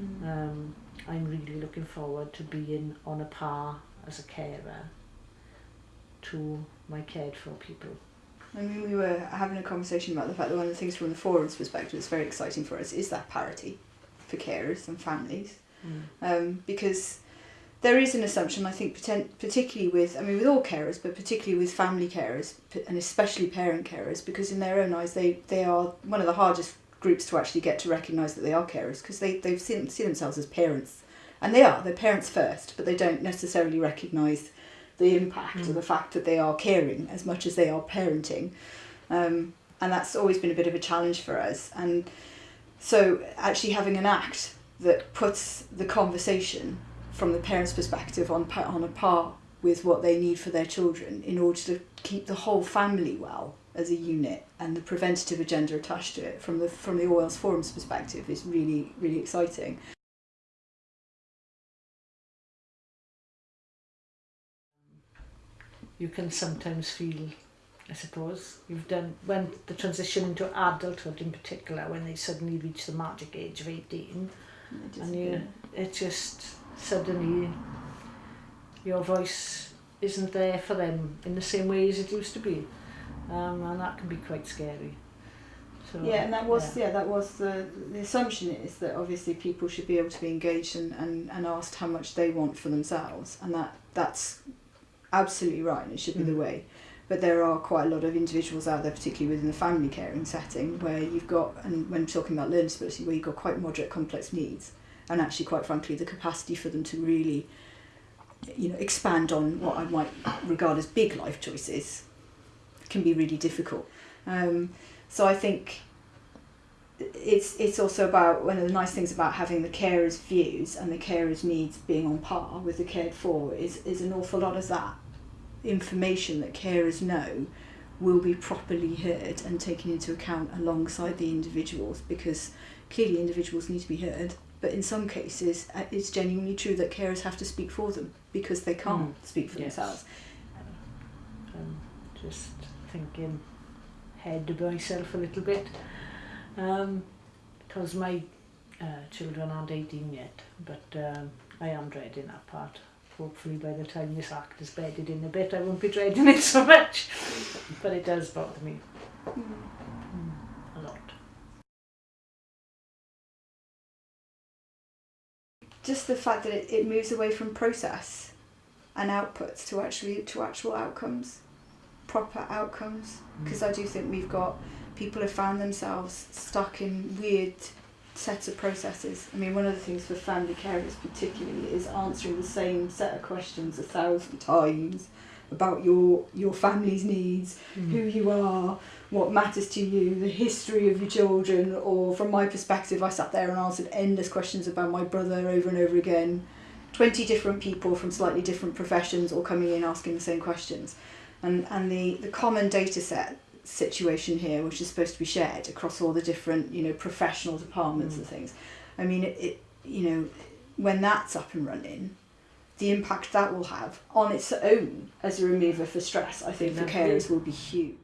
Mm. Um, I'm really looking forward to being on a par as a carer to my cared for people. I mean, we were having a conversation about the fact that one of the things from the forum's perspective that's very exciting for us is that parity for carers and families. Mm. Um, because there is an assumption, I think, particularly with, I mean, with all carers, but particularly with family carers, and especially parent carers, because in their own eyes, they, they are one of the hardest groups to actually get to recognise that they are carers, because they, they've seen, see themselves as parents. And they are, they're parents first, but they don't necessarily recognise the impact mm. of the fact that they are caring as much as they are parenting. Um, and that's always been a bit of a challenge for us. And so actually having an act that puts the conversation from the parents' perspective on, on a par with what they need for their children in order to keep the whole family well as a unit and the preventative agenda attached to it from the from the Wales Forum's perspective is really really exciting. You can sometimes feel I suppose you've done when the transition into adulthood in particular when they suddenly reach the magic age of 18 and you it just suddenly your voice isn't there for them in the same way as it used to be um, and that can be quite scary so, yeah and that was yeah. yeah that was the the assumption is that obviously people should be able to be engaged and, and, and asked how much they want for themselves and that that's absolutely right and it should be mm. the way but there are quite a lot of individuals out there, particularly within the family caring setting, where you've got, and when talking about learning disability, where you've got quite moderate complex needs, and actually, quite frankly, the capacity for them to really, you know, expand on what I might regard as big life choices can be really difficult. Um, so I think it's it's also about one of the nice things about having the carer's views and the carer's needs being on par with the cared for is is an awful lot of that information that carers know will be properly heard and taken into account alongside the individuals because clearly individuals need to be heard but in some cases uh, it's genuinely true that carers have to speak for them because they can't mm. speak for yes. themselves. Um, just thinking head to myself a little bit um, because my uh, children aren't 18 yet but um, I am dreading that part. Hopefully by the time this act is bedded in a bit I won't be dreading it so much but it does bother me a lot. Just the fact that it, it moves away from process and outputs to actually to actual outcomes proper outcomes because mm. I do think we've got people have found themselves stuck in weird sets of processes. I mean, one of the things for family carers particularly is answering the same set of questions a thousand times about your your family's needs, mm. who you are, what matters to you, the history of your children, or from my perspective, I sat there and answered endless questions about my brother over and over again. 20 different people from slightly different professions all coming in asking the same questions. And, and the, the common data set situation here, which is supposed to be shared across all the different, you know, professional departments mm. and things. I mean, it, it, you know, when that's up and running, the impact that will have on its own as a remover for stress, I think, for carers will be huge.